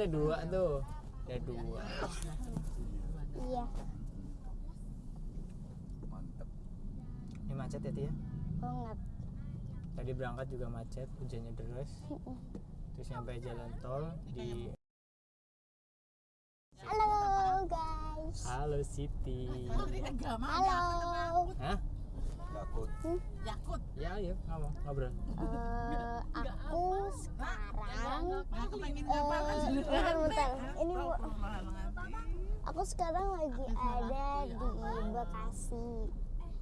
ada dua tuh ada dua Iya. mantep ini macet ya Tia Banget. tadi berangkat juga macet hujannya deras terus nyampe jalan tol di Halo guys. Halo Siti Halo. Hah? Yakut. Yakut. ya ngobrol Eh, aku sekarang Aku pengen bentar, bentar. Ini Bu, Astagfirullahaladzim. aku sekarang lagi ada di Bekasi.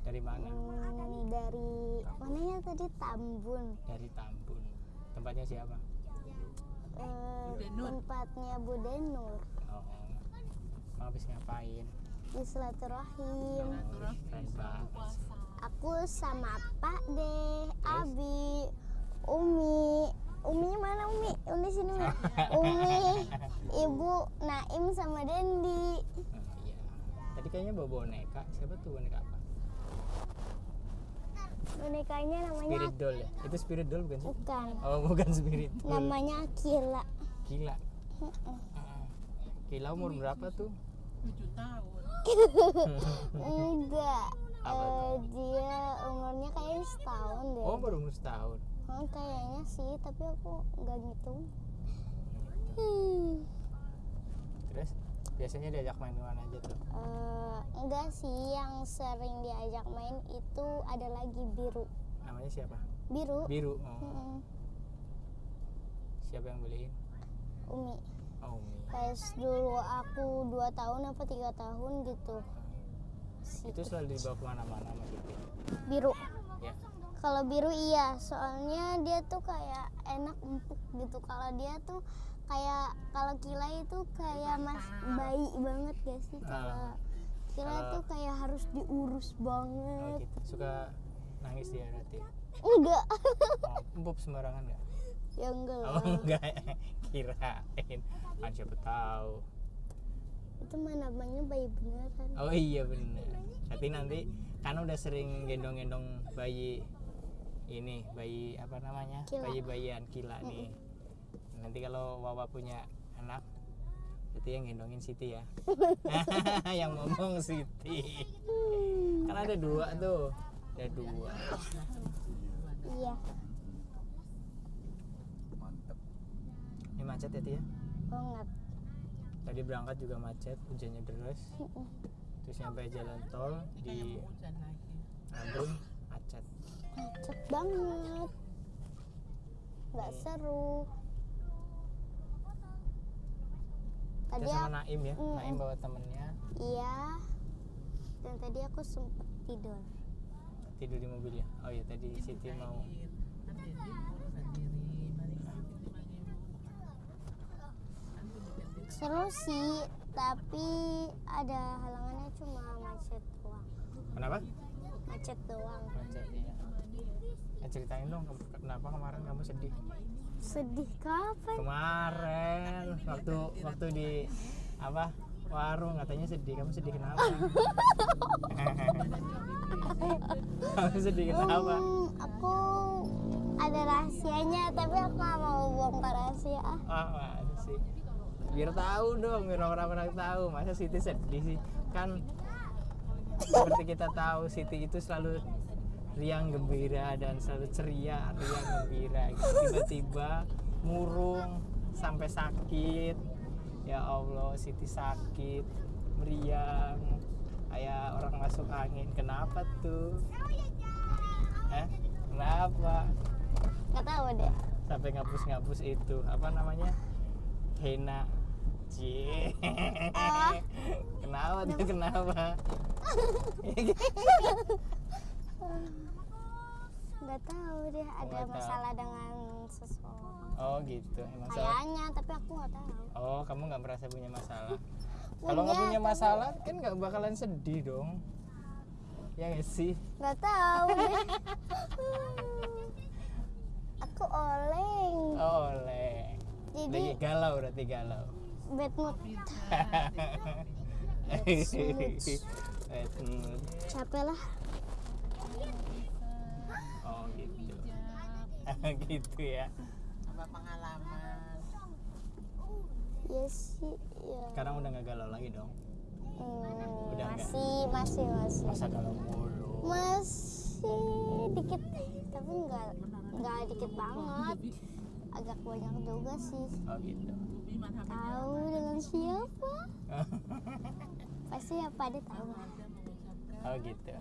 dari mana? Hmm, dari mananya tadi Tambun. dari Tambun. Tempatnya siapa? Eh, tempatnya Bu Denur oh Kamu habis ngapain? Di Silaturahim. Aku sama Pak deh, Abi, Umi. Umi mana Umi? Umi sini Umi. Umi, Ibu Naim sama Dendi. Oh, iya tadi kayaknya bawa boneka siapa tuh boneka apa Bonekanya namanya spirit doll ya itu spirit doll bukan sih bukan. oh bukan spirit doll Namanya Akila. gila Gila umur berapa tuh? Tujuh tahun. Enggak. Apa Eh, dia umurnya kayaknya setahun deh. Oh baru umur setahun. Oh, kayaknya sih, tapi aku nggak ngitung. Hmm. Terus biasanya diajak main ke mana aja tuh? Eh, enggak sih, yang sering diajak main itu ada lagi biru. Namanya siapa? Biru. Biru. Oh. Mm-mm. Siapa yang beliin? Umi. Oh Umi. Pas dulu aku dua tahun apa tiga tahun gitu. Itu selalu dibawa ke mana-mana biru. Ya. Kalau biru iya, soalnya dia tuh kayak enak empuk gitu. Kalau dia tuh kayak kalau Kila itu kayak mas bayi banget gak sih? Kalau Ah. Kila Kalau- tuh kayak harus diurus Oh banget. gitu. Suka nangis dia berarti. Enggak. Oh, empuk sembarangan nggak? ya enggak Oh lah. enggak. Kirain. Kan siapa tahu. Itu mah namanya bayi beneran. Oh iya bener. Tapi nanti kan udah sering gendong-gendong bayi ini bayi apa namanya Kila. bayi bayian kila nih. Nanti kalau Wawa punya anak berarti yang gendongin Siti ya. yang ngomong Siti. Kan ada dua tuh. Ada dua. Iya. Ini macet ya Tia? Banget. Tadi berangkat juga macet, hujannya deras. Terus nyampe jalan tol di Hujan lagi. Ambon macet. Macet banget. Nggak seru. Tadi Kita sama aku, Naim ya, Mm. Naim bawa temennya iya. Dan tadi aku sempet tidur. tidur di mobil ya. Oh iya tadi Siti mau Kan Dendi urusan diri. Mari Siti panggil dulu. Kan bukan Dendi. Seru sih, tapi ada halangannya cuma macet doang. Kenapa? Macet doang. Macet ya. Eh, ceritain dong kenapa kemarin kamu sedih? Sedih kapan? Kemarin waktu waktu di apa warung katanya sedih. Kamu sedih kenapa? kamu sedih kenapa? Hmm, aku ada rahasianya, tapi aku nggak mau bongkar rahasia. ah. Masa sih. Biar tahu dong, biar orang-orang tahu. Masa Siti sedih sih? Kan seperti kita tahu Siti itu selalu riang gembira dan selalu ceria, riang gembira. Tiba-tiba murung sampai sakit. Ya Allah, Siti sakit, meriang, kayak orang masuk angin. Kenapa tuh? Eh, kenapa? Nggak tahu deh. sampai ngapus-ngapus itu apa namanya henna Cie. kenapa tuh kenapa Nggak tahu deh ada tahu. masalah dengan seseorang. oh gitu emang salah Kayaknya, tapi aku nggak tahu. oh kamu nggak merasa punya masalah kalau nggak Punya, masalah kan nggak bakalan sedih dong ya nggak sih Nggak tahu aku oleng. oh, oleh Jadi lagi galau berarti galau bad mood. Bad mood. Capek lah. oh gitu gitu ya Apa pengalaman? ya sih ya sekarang udah nggak galau lagi dong Hmm, udah masih masih masih masa galau mulu masih dikit tapi enggak enggak dikit banget agak banyak juga sih. Oh gitu. Tahu dengan siapa? Pasti apa dia tahu. Oh gitu.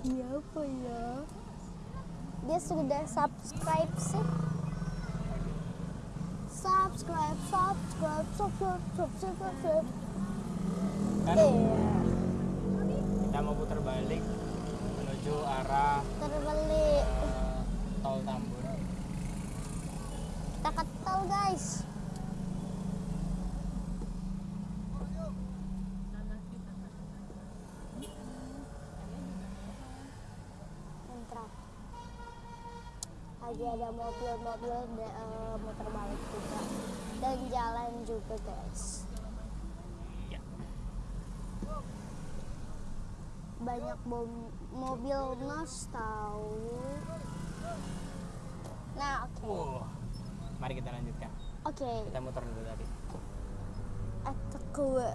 Siapa ya? Dia sudah subscribe sih. Subscribe subscribe subscribe subscribe subscribe. Kan iya. kita mau putar balik menuju arah terbalik eh, tol Tambun kita ke tol guys lagi ada mobil-mobil de- eh, muter balik juga. Dan jalan juga guys. Ya. Banyak bom- mobil nos tahu. Nah oke. Wow. Mari kita lanjutkan oke kita muter dulu tadi atau gue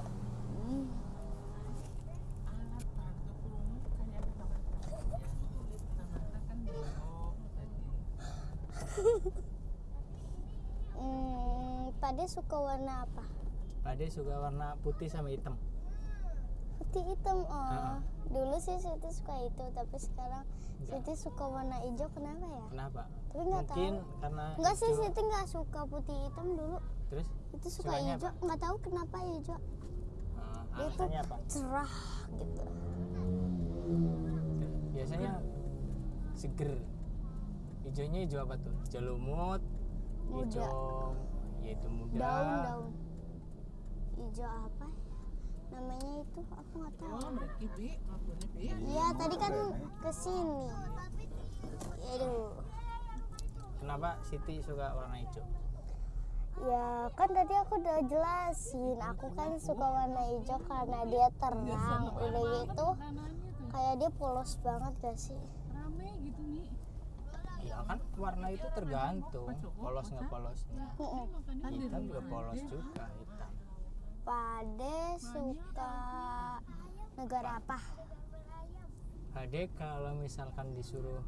Hmm. Pade suka warna apa? Pade suka warna putih sama hitam Putih hitam. Oh, Ha-ha. dulu sih Siti suka itu, tapi sekarang Enggak. Siti suka warna hijau. Kenapa ya? kenapa Tapi nggak mungkin tahu. karena Enggak sih, Siti nggak suka putih hitam dulu. terus Itu suka Sukanya hijau. Nggak tahu kenapa hijau. Dia tuh alasannya apa cerah gitu. biasanya seger hijaunya hijau apa tuh hijau lumut hijau yaitu muda Daun-daun. Hijau apa? ya? Namanya itu aku nggak tahu. oh Iya, tadi kan ke sini. Aduh. Kenapa Siti suka warna hijau? Ya kan tadi aku udah jelasin. Aku kan suka warna hijau karena dia terang Udah gitu. Kayak dia polos banget gak sih? Rame gitu mi. Ya kan warna itu tergantung. Polos nggak polosnya Mm-mm. hitam juga polos juga hitam. Pade suka negara apa? Ade kalau misalkan disuruh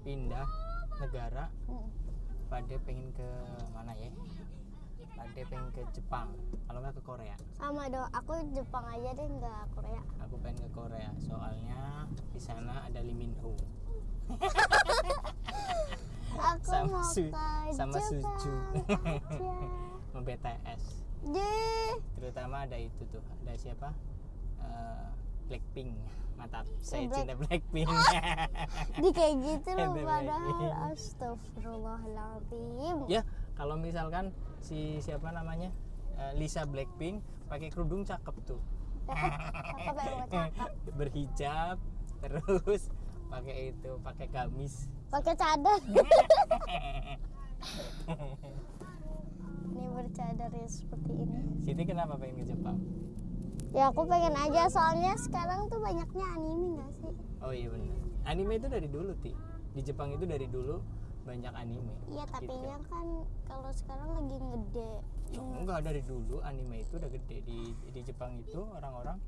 pindah negara. Mm. Pade pengen ke mana ya? Pade pengen ke Jepang kalau nggak ke Korea. Sama dong, aku Jepang aja deh nggak Korea. Aku pengen ke Korea soalnya di sana ada Lee Min Ho. Aku Sama mau Su- ke sama Jepang. Suju. sama BTS Deh, terutama ada itu tuh ada siapa? Eh, Blackpink. Mantap. Saya Black- cinta Blackpink. Di kayak gitu loh padahal. Astagfirullahaladzim. Ya kalau misalkan si siapa namanya Eh, Lisa Blackpink pakai kerudung cakep tuh. Mau cakep? Berhijab terus pakai itu pakai gamis. Pakai cadar. Ini bercadar ya seperti ini. Siti kenapa pengen ke Jepang ya aku pengen aja soalnya sekarang tuh banyaknya anime gak sih? Oh iya benar anime itu dari dulu ti. Di Jepang itu dari dulu banyak anime. Iya tapi Gitu. kan kalau sekarang lagi ngede. Oh, enggak dari dulu anime itu udah gede. Di di Jepang itu orang-orang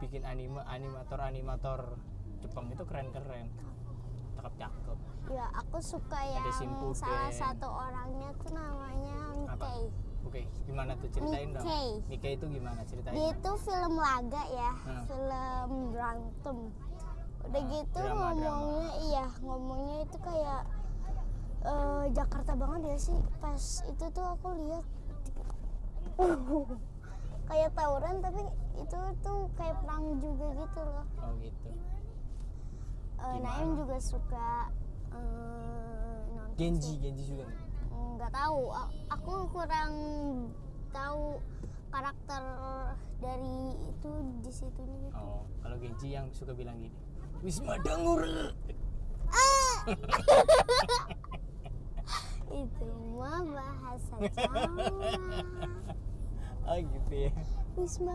bikin anime animator animator Jepang itu keren-keren. Cakep cakep ya aku suka yang salah satu orangnya tuh namanya Apa? Oke gimana tuh ceritain dong Nikkei. Nikkei itu gimana ceritain dia itu film laga ya Hmm. film berantem udah Ah, gitu drama, ngomongnya iya ngomongnya itu kayak eh, Jakarta banget ya sih pas itu tuh aku lihat kayak tawuran tapi itu tuh kayak perang juga gitu loh oh gitu Gimana? Naim juga suka nonton Genji. Genji juga nggak? Nggak tahu. Aku kurang tahu karakter dari itu di situnya gitu oh kalau Genji yang suka bilang gini Wisma Dangur Ah! itu mah bahasa Jawa. Oh gitu ya. Wisma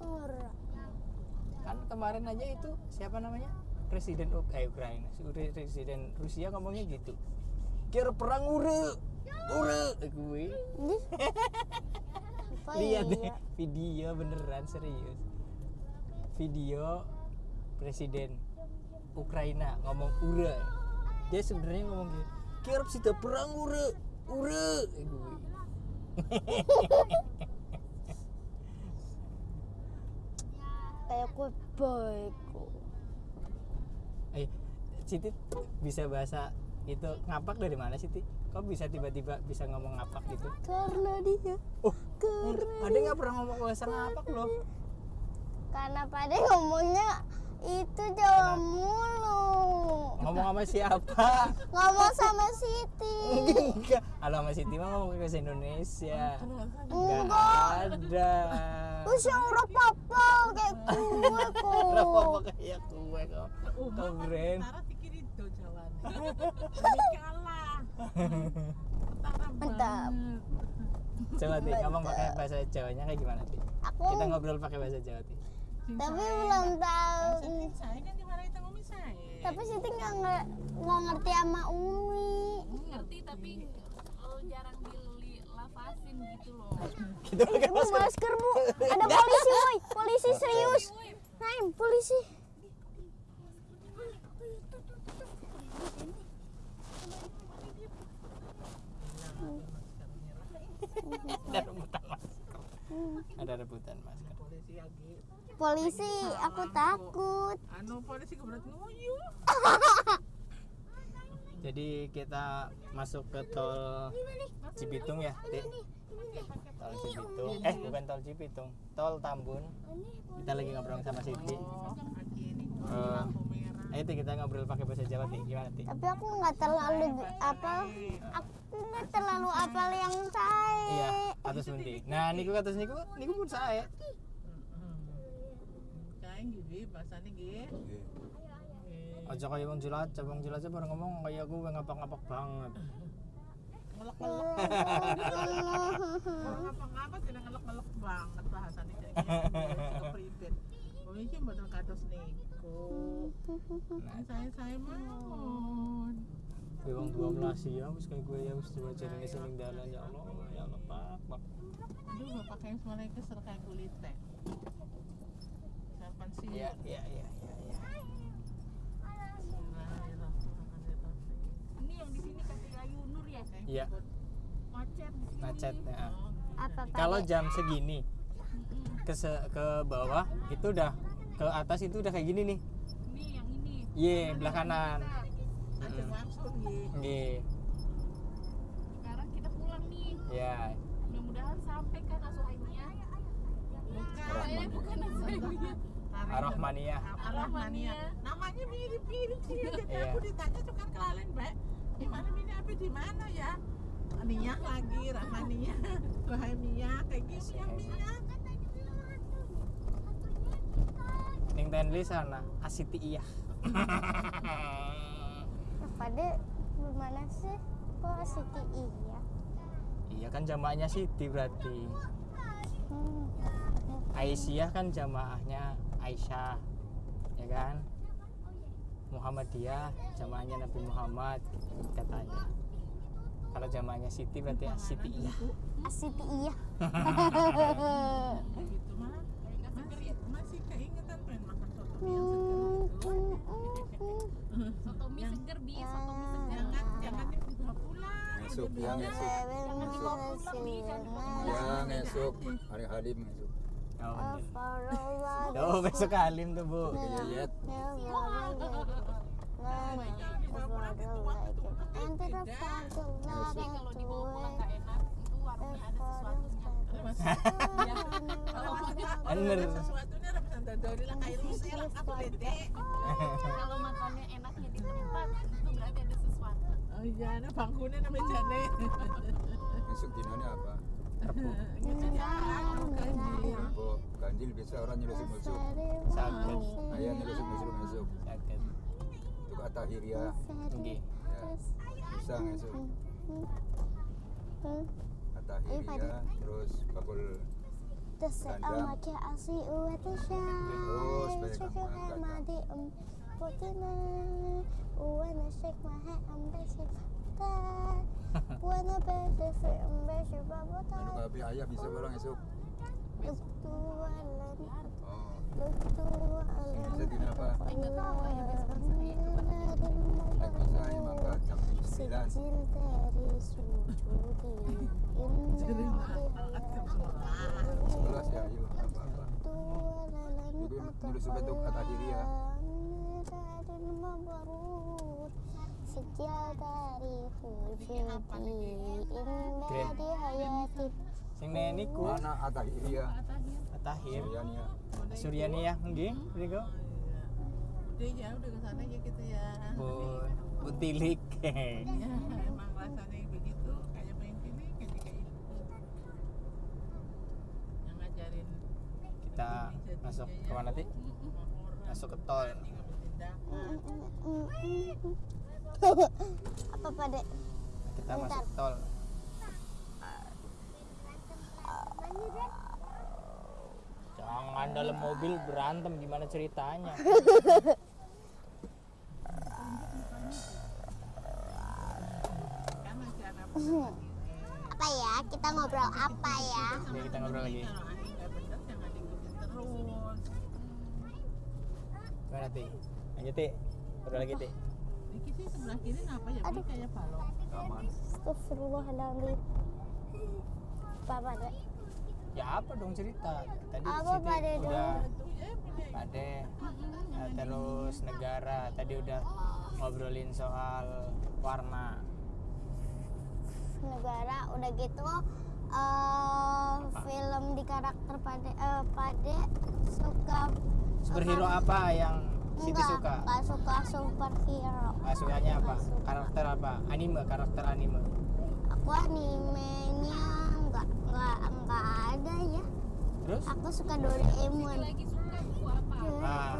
Ora. kan kemarin aja itu siapa namanya presiden eh Ukraina presiden Rusia ngomongnya gitu. Kira perang ure ure gue lihat deh iya? video beneran serius. Video presiden Ukraina ngomong ure. Dia sebenarnya ngomong gitu kira sudah perang ure ure gue Kayak kue baik. Eh Siti bisa bahasa itu ngapak dari mana Siti? Kok bisa tiba-tiba bisa ngomong ngapak gitu? Karena dia. Oh Karena ada nggak pernah ngomong bahasa ngapak loh? Karena pada ngomongnya itu Jawa mulu. ngomong sama siapa? Ngomong sama Siti. enggak sama Siti mah ngomong bahasa Indonesia Enggak. ada Terus yang udah papa kayak gue Kenapa kok. kayak kue kok kau keren Tara pikir itu kalah. Mantap. coba Ti ngomong pakai bahasa Jawanya kayak gimana Ti Aku kita ngobrol pakai bahasa Jawa Ti tapi belum tahu. Saya kan dimarahin sama umi saya. Tapi Siti nggak ngerti sama Umi. ngerti tapi eh, jarang dilapasin gitu loh kita pakai Bu masker bu, ada polisi woi, polisi serius. Naim, polisi. ada rebutan masker ada rebutan masker Polisi lagi. Polisi, aku takut. Anu polisi keberat nguyu. jadi kita masuk ke tol Cibitung ya Ti? Tol Cibitung. eh bukan tol Cibitung. Tol Tambun. Kita lagi ngobrol sama Siti. Merah. ayo Ti kita ngobrol pakai bahasa Jawa Ti. Gimana Ti? Tapi aku nggak terlalu apa, aku nggak terlalu apal yang saya. iya atus pundi nah niku atus niku niku pun saya Kayak gini bahasanya gini. Aja kaya wong jelajah wong jelajah baru ngomong kayak gue ngapak-ngapak banget Ngelok-ngelok. Ngapa-ngapa tidak ngelok-ngelok banget bahasanya kayak gitu. Kepribet. Oh, betul kados niku. nah Saya saya mohon. gue wong dua belas ya wis kayak gue ya wis coba cari seling dalan ya Allah ya Allah pak pak Aduh, bapak kayak semuanya kesel kayak kulit teh. Kapan sih? iya iya iya iya iya ini yang di sini kata Ayu Nur ya iya macet di sini macet ya Apa Pak? kalau jam segini ke se- ke bawah itu udah ke atas itu udah kayak gini nih ini yang ini Iya, belah kanan. Ada maksud nih. Nggih. sekarang kita pulang nih Ya. mudah-mudahan sampai kan Asuhaimia Bukan. saya bukan Asuhaimia Ar-Rahmaniyah. Ar-Rahmaniyah. Namanya mirip-mirip sih. Jadi Iya. aku ditanya kan kelalen, Mbak. Di mana ini apa di mana ya? Niyah lagi, Rahmaniyah, Suhaimiyah, kayak gitu yang Niyah. Ning Tenli sana Asiti iya. Pada gimana sih? Kok Siti iya? iya kan jamaahnya Siti berarti. Hmm. Aisyah kan jamaahnya Aisyah. Ya kan? Muhammadiyah jamaahnya Nabi Muhammad katanya. Kalau jamaahnya Siti berarti Siti iya. Siti iya. Gitu mah. Masih, masih keingetan pengen makan soto mie yang seger gitu. soto mie seger bi soto mie seger Jangan, jangan dibawa pulang. Ngesuk ya ngesuk. Ya ngesuk. Hari Halim ngesuk. Oh. Oh, besok alim tuh, Bu. Yeyet. Jadi kalau dibawa pulang nggak enak itu warungnya ada sesuatunya Bener. Sesuatu ini ada pesan dadori lah kayak rusel, apa bete. kalau makannya enaknya di tempat itu berarti ada sesuatu Oh iya, nah bangkunya namanya jane. Ngesuk dinanya apa? Anu ganjil. Kok ganjil biasa orang nyelusuk-nyelusuk. Sakit. Ayah nyelusuk-nyelusuk ngesuk. Sakit. Itu kata hiria. Nggih. Ya. Bisa ngesuk. Kata hiria. Terus bakul. Madi um Putina Uwa nasyik mahe am besik Ta na pwede sa embassy Ano babatay. ka abi ayah bisa barang esok. Lugtuwalan, Oh. lugtuwalan. Bisa din apa? Paglalan Nagmasahe mangga jam 9. Sejil dari sujudi Sebelas ya, ayo apa-apa. Jadi nulis betul kata hiria. Sejil dari sujudi Indah di hayati Sing neniku Mana Atta Hiria? Atahir Suryania. Suryani ya nggih. Mriku Udah ya udah ke sana ya kita ya. Bun Butilik Ya, emang rasanya begitu. Kayak main sini kayak itu. Yang ngajarin kita masuk ke mana ti? Masuk ke tol Apa pada kita masuk tol. Jangan dalam mobil berantem gimana ceritanya? Apa ya? Kita ngobrol apa ya? Oke, kita ngobrol lagi. Gimana ti? Lanjut ti ngobrol lagi ti Ini kita sebelah kiri apa ya? Ini kayak. Aman. Astagfirullahaladzim Apa pada? ya apa dong cerita tadi Apa pada udah dong? Pade Nah, terus negara tadi udah ngobrolin soal warna negara udah gitu eh film di karakter pade eh, pade suka superhero apa yang Siti suka? enggak suka superhero. Ah, sukanya apa? Nggak suka. karakter apa? Anime karakter anime. Aku animenya enggak enggak enggak ada ya. Terus? Aku suka Doraemon. Lagi suka buku apa? Ah.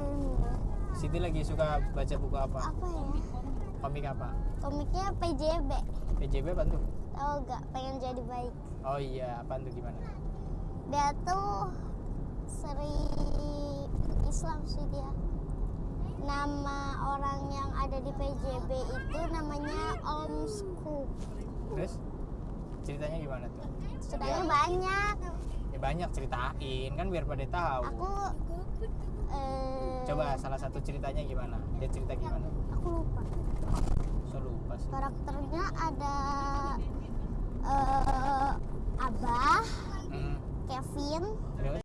Siti lagi suka baca buku apa? Apa ya? Komik apa? Komiknya PJB PJB apa tuh? Tahu gak pengen jadi baik. Oh iya apa tuh gimana? Dia tuh seri Islam sih dia nama orang yang ada di PJB itu namanya Om Scoop terus? Ceritanya gimana tuh? Sudahnya Ya. banyak. Ya banyak ceritain. Kan biar pada tahu. Aku eh, coba salah satu ceritanya gimana? Dia cerita gimana? aku lupa. So lupa sih. Karakternya ada eh, Abah Hmm, Kevin. Terus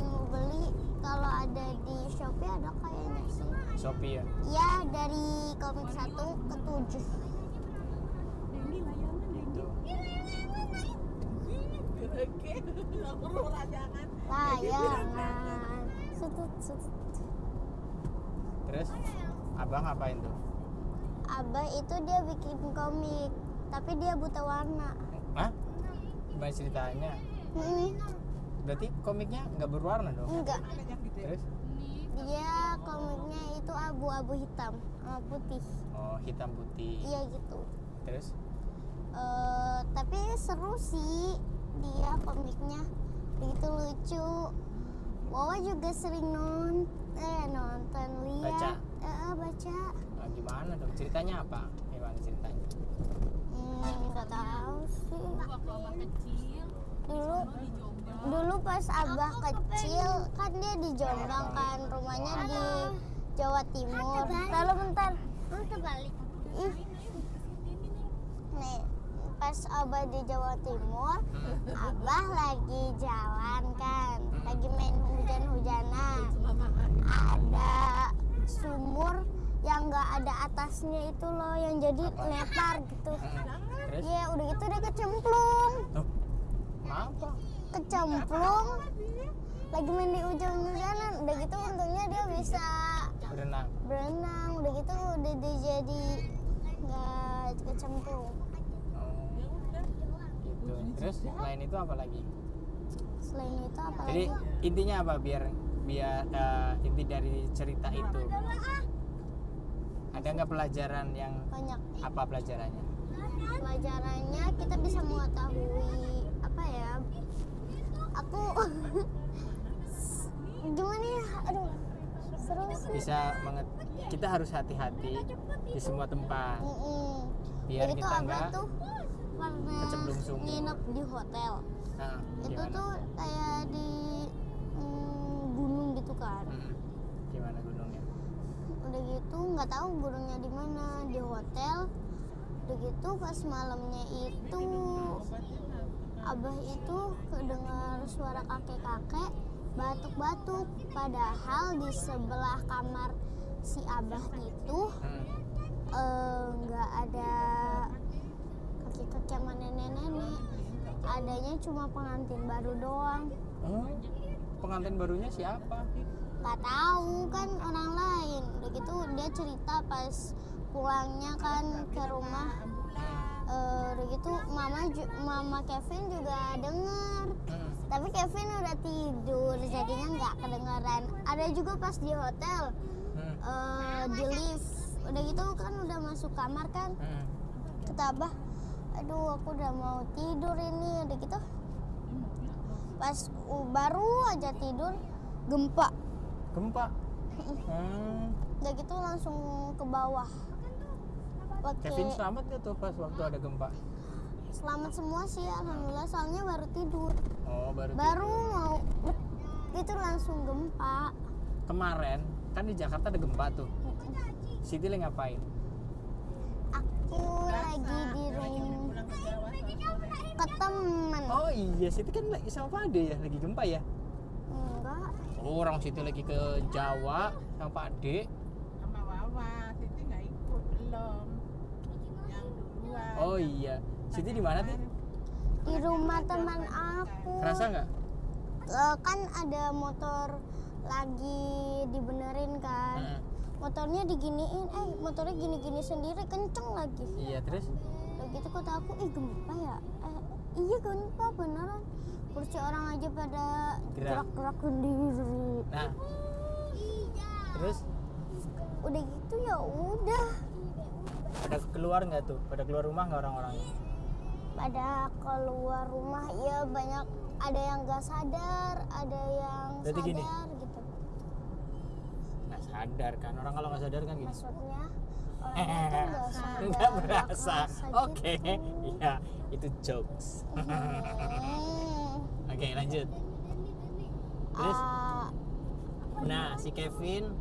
mau beli kalau ada di Shopee ada kayaknya sih Shopee ya ya satu ke tujuh gitu Oke, aku rela jangan. layangan sutut sutut terus abang ngapain tuh? Abah itu dia bikin komik tapi dia buta warna. Hah? gimana ceritanya? Hmm, berarti komiknya nggak berwarna dong? Enggak terus dia komiknya itu abu-abu hitam sama putih. Oh hitam putih. Iya gitu. Terus? Eh, tapi seru sih dia komiknya. Begitu lucu. Wawa juga sering non eh nonton lihat. Baca? Eh, baca. Nah, gimana dong? Ceritanya apa? Gimana ceritanya? Hmm, nggak tahu sih. Waktu kecil dulu dulu pas abah kecil kan dia di Jombang kan rumahnya di Jawa Timur. Lalu bentar. Terbalik ih. Nih pas abah di Jawa Timur abah lagi jalan kan lagi main hujan-hujanan. Ada sumur yang nggak ada atasnya itu loh yang jadi lebar gitu. Terus ya udah gitu dia kecemplung kecemplung lagi main di hujan-hujanan udah gitu untungnya dia bisa berenang. berenang udah gitu udah dia jadi nggak kecemplung oh, gitu. Terus selain itu apa lagi? Selain itu apa jadi lagi? intinya apa biar biar eh, inti dari cerita itu? Ada nggak pelajaran yang banyak. apa pelajarannya? Pelajarannya kita bisa mengetahui aku gimana ya? Aduh terus bisa menget- kita harus hati-hati di semua tempat. Mm-mm. biar Jadi tuh kita kecemplung sumur. nginep di hotel. Nah, itu gimana? tuh kayak di mm, gunung gitu kan? Mm. gimana gunungnya? Udah gitu nggak tahu gunungnya di mana di hotel. Udah gitu pas malamnya itu abah itu kedengar suara kakek-kakek batuk-batuk padahal di sebelah kamar si abah itu Mm. eh, nggak ada kakek-kakek sama nenek-nenek. Adanya cuma pengantin baru doang. Oh pengantin barunya siapa? Nggak tahu kan orang lain. Udah gitu dia cerita pas pulangnya kan ke rumah Eh, udah gitu mama mama Kevin juga denger Mm. tapi Kevin udah tidur jadinya nggak kedengeran ada juga pas di hotel Mm. eh, di lift udah gitu kan udah masuk kamar kan Mm. kata abah aduh aku udah mau tidur ini udah gitu pas uh, baru aja tidur gempa gempa Hmm. udah gitu langsung ke bawah pakai Kevin selamat gak tuh pas waktu ada gempa? Selamat semua sih alhamdulillah. Soalnya baru tidur. Oh baru baru mau itu langsung gempa. Kemarin kan di Jakarta ada gempa tuh. Siti lagi ngapain? Aku lagi di rumah ke temen oh iya. Siti kan lagi sama Pak Ade ya? Lagi gempa ya? Enggak. Oh, orang Siti lagi ke Jawa sama Pak Ade. Sama Wawa. Siti nggak ikut belum oh iya. Siti di mana tuh di rumah teman aku. Kerasa nggak? Eh, kan ada motor lagi dibenerin kan. Heeh. motornya diginiin. Eh motornya gini-gini sendiri kenceng lagi. Iya terus? Udah gitu kata aku ih gempa ya? Eh, iya gempa beneran. Kursi orang aja pada Gerak. gerak-gerak sendiri. Nah. Terus? Udah gitu ya udah pada keluar nggak tuh? Pada keluar rumah nggak orang-orangnya pada keluar rumah ya banyak. Ada yang gak sadar ada yang Berarti sadar gini. gitu. Nggak sadar kan? Orang kalau nggak sadar kan gini. Maksudnya orang itu nggak sadar nggak berasa. oke. gitu. iya itu jokes. Hmm. oke lanjut. Terus? Ah, nah si Kevin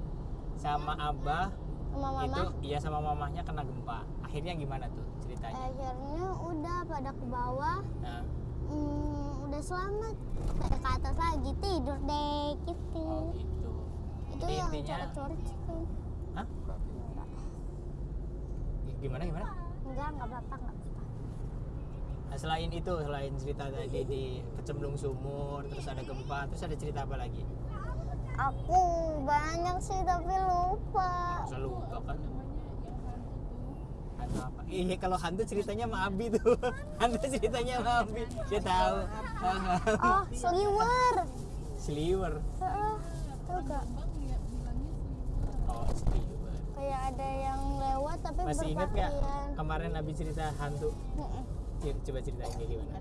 sama Abah sama mama itu iya sama mamahnya kena gempa. Akhirnya gimana tuh ceritanya? Akhirnya udah pada ke bawah. Nah, hmm, udah selamat. Pada ke atas lagi tidur deh gitu. Oh gitu. Itu Jadi yang intinya- coret-coret itu. Hah? gimana gimana? Enggak enggak apa-apa enggak apa-apa. Nah, selain itu selain cerita tadi di kecemplung sumur terus ada gempa terus ada cerita apa lagi? Aku banyak sih tapi lupa. Masa lupa kan. Hantu apa? Iya kalau hantu ceritanya sama Abi tuh. Hantu ceritanya sama Abi. Dia tahu. Oh seliwer. Sliver Heeh, gak oh sliver kayak ada yang lewat tapi masih nggak berpakaian. kemarin Abi cerita hantu? Coba ceritain kayak gimana?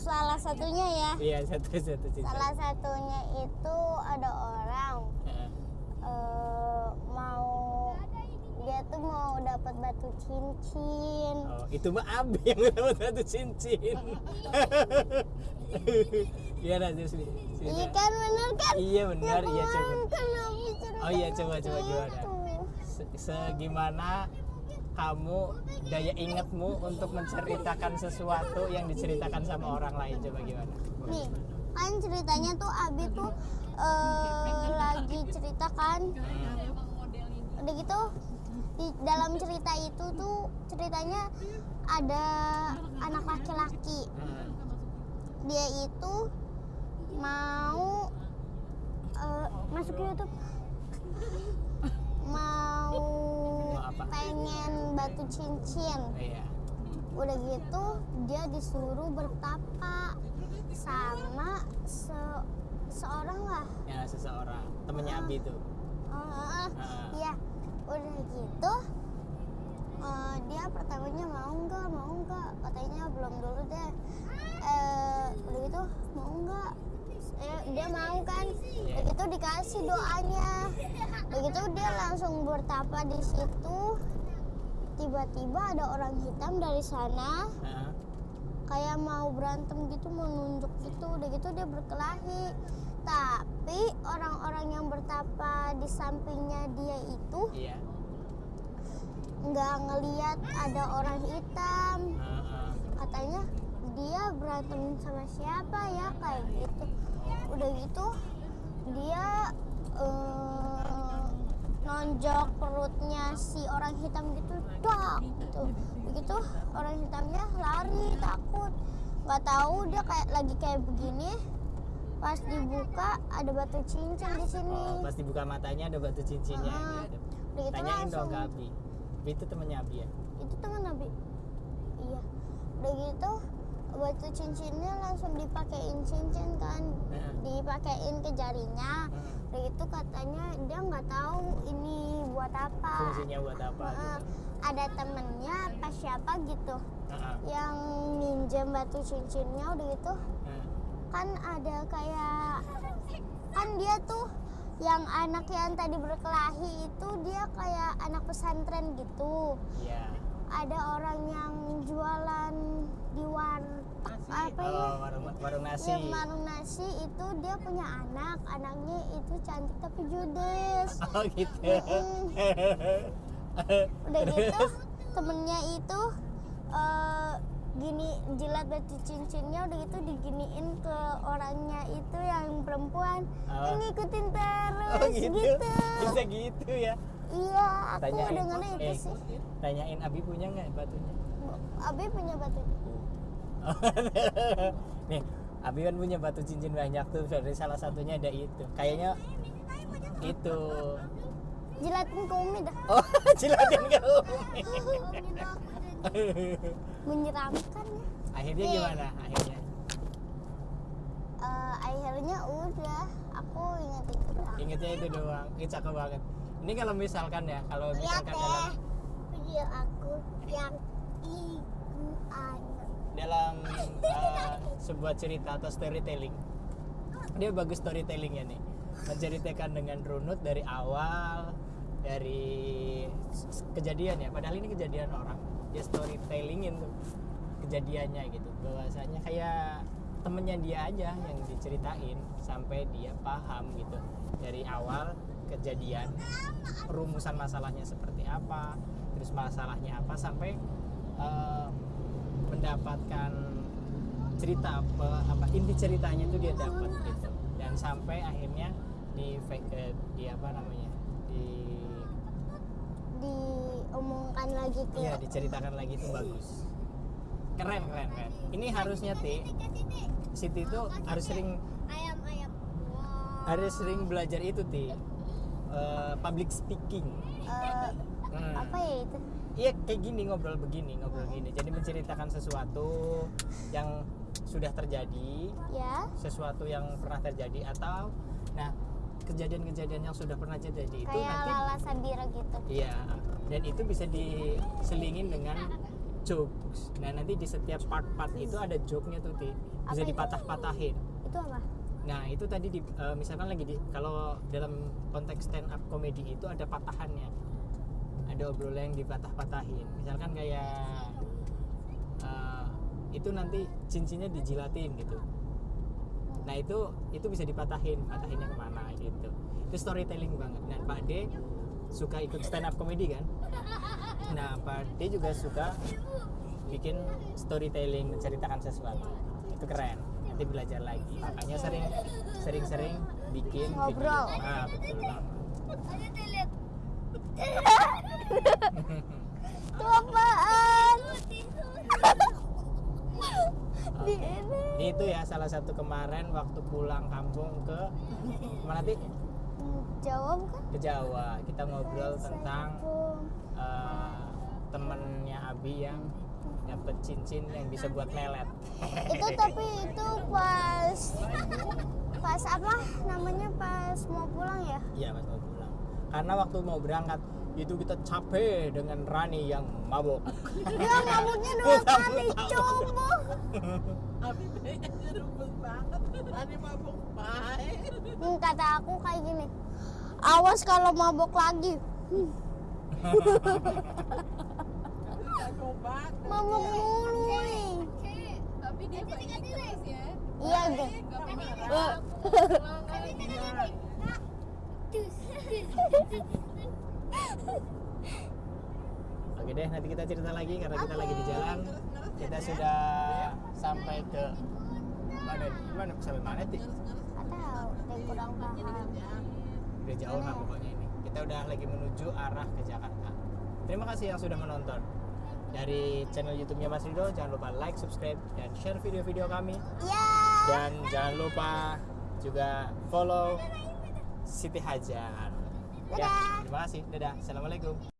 Salah satunya ya. Iya satu satu cerita. Salah satunya itu ada orang Eh, mau dia tuh mau dapat batu cincin Oh, itu mah Abi yang dapat satu cincin. Iya, nih. cerita. iya kan bener kan Iya benar, Ya, iya coba. kan Oh iya coba coba gimana? gitu. Segimana kamu daya ingatmu untuk menceritakan sesuatu yang diceritakan sama orang lain coba gimana? nih kan ceritanya tuh Abi tuh eh, lagi ceritakan udah gitu di dalam cerita itu tuh ceritanya ada anak laki-laki. Dia itu mau eh, masuk YouTube. Mau pengen batu cincin. Iya. udah gitu dia disuruh bertapa sama se- seorang lah. Ya seseorang. Temennya Abi tuh. Eh, Ah. iya. Udah gitu eh, dia pertamanya mau nggak mau nggak? Katanya belum dulu deh. Eh, udah gitu mau nggak? Eh, dia mau kan? Iya. begitu dikasih doanya. Begitu dia langsung bertapa di situ. Tiba-tiba ada orang hitam dari sana. Nah, kayak mau berantem gitu mau nunjuk gitu udah gitu dia berkelahi. Tapi orang-orang yang bertapa di sampingnya dia itu iya. nggak ngeliat ada orang hitam. Katanya dia berantem sama siapa ya kayak gitu. Udah gitu dia eh, nonjok perutnya si orang hitam gitu dak gitu. Begitu orang hitamnya lari takut. Nggak tahu dia kayak lagi kayak begini. Pas dibuka ada batu cincin di sini. Oh pas dibuka matanya ada batu cincinnya. Ah, gitu udah gitu tanyain dong langsung. ke Abi. Abi itu temennya Abi ya? Itu teman Nabi iya. Udah gitu batu cincinnya langsung dipakein cincin kan. Dipakein ke jarinya. Hmm. Gitu katanya dia nggak tahu ini buat apa. Fungsinya buat apa gitu. Ada temennya apa siapa gitu Ah, ah. yang minjem batu cincinnya udah gitu. Nah, kan ada kayak kan dia tuh yang anak yang tadi berkelahi itu dia kayak anak pesantren gitu. Iya. Ada orang yang jualan di warteg apa ya? oh warung warung nasi. Dia warung nasi itu dia punya anak. Anaknya itu cantik tapi judes. Oh gitu. Udah gitu temennya itu eh, gini jilat batu cincinnya udah gitu diginiin ke orangnya itu yang perempuan. Oh. yang ngikutin terus oh gitu. gitu. Bisa gitu ya? Iya aku Tanyain. dengarnya itu Eh. sih. tanyain Abi punya nggak batunya? Abi punya batu nih Abi kan punya batu cincin banyak tuh dari salah satunya ada itu. Kayaknya itu. Jilatin ke Umi dah. Oh jilatin ke Umi menyeramkan ya. Akhirnya Nih. gimana? Akhirnya? Eh, akhirnya udah aku inget itu doang. ingetnya itu doang. Itu cakep banget. Ini kalau misalkan ya kalau lihat misalkan deh dalam video aku yang ibu anak dalam uh, sebuah cerita atau storytelling. Dia bagus storytellingnya nih. Menceritakan dengan runut dari awal dari kejadian ya. Padahal ini kejadian orang. Dia storytellingin tuh kejadiannya gitu. Bahwasanya kayak temennya dia aja yang diceritain sampai dia paham gitu. Dari awal kejadian perumusan masalahnya seperti apa terus masalahnya apa sampai eh, mendapatkan cerita apa, apa inti ceritanya itu dia dapat gitu. Dan sampai akhirnya di fake di apa namanya di diomongkan lagi ke iya diceritakan lagi itu bagus. Keren keren keren. Ini harusnya ti Siti itu harus sering ayam ayam. Harus sering belajar itu ti. Eh, public speaking. Eh, Hmm. apa ya itu Iya kayak gini ngobrol begini ngobrol gini. Jadi menceritakan sesuatu yang sudah terjadi. Ya sesuatu yang pernah terjadi atau nah kejadian-kejadian yang sudah pernah terjadi itu kayak nanti Lala Sabira gitu. Iya dan itu bisa diselingin dengan jokes. Nah nanti di setiap part-part itu ada joke-nya tuh Ti. Bisa itu? dipatah-patahin. Itu apa? Nah itu tadi di, eh, misalkan lagi di kalau dalam konteks stand up comedy itu ada patahannya ada obrolan yang dipatah-patahin. Misalkan kayak eh, itu nanti cincinnya dijilatin gitu. Nah itu itu bisa dipatahin patahinnya ke mana gitu. Itu storytelling banget. Dan Pak D suka ikut stand up comedy kan? Nah Pak D juga suka bikin storytelling menceritakan sesuatu. Itu keren. Nanti belajar lagi. Makanya sering sering-sering bikin video. Ngobrol. ah betul. Banget itu apaan di ini. Ini itu ya salah satu kemarin waktu pulang kampung ke mana Ti? jawab kan? Ke Jawa. Kita ngobrol tentang eh, temennya Abi yang dapet cincin yang bisa buat melet. Itu tapi itu pas pas apa namanya? Pas mau pulang ya? Iya pas mau pulang. Karena waktu mau berangkat itu kita capek dengan Rani yang mabok Dia mabuknya dua kali coba. Abi kayaknya rupes banget. Tadi mabuk baik. Hmm, kata aku kayak gini. Awas kalau mabuk lagi. Hmm, mabuk mulu nih. Tapi dia baik terus ya. Iya deh. Gak pernah Eh. Oke deh, nanti kita cerita lagi karena kita lagi di jalan. Kita sudah sampai ke mana? Mana sampai mana sih? Tahu, dia kurang paham. Udah jauh lah pokoknya ini. Kita udah lagi menuju arah ke Jakarta. Terima kasih yang sudah menonton. Dari channel YouTube-nya Mas Rido, jangan lupa like, subscribe, dan share video-video kami. Ya. Dan jangan lupa juga follow Siti Hajar. Ya, terima kasih. Dadah. Assalamualaikum.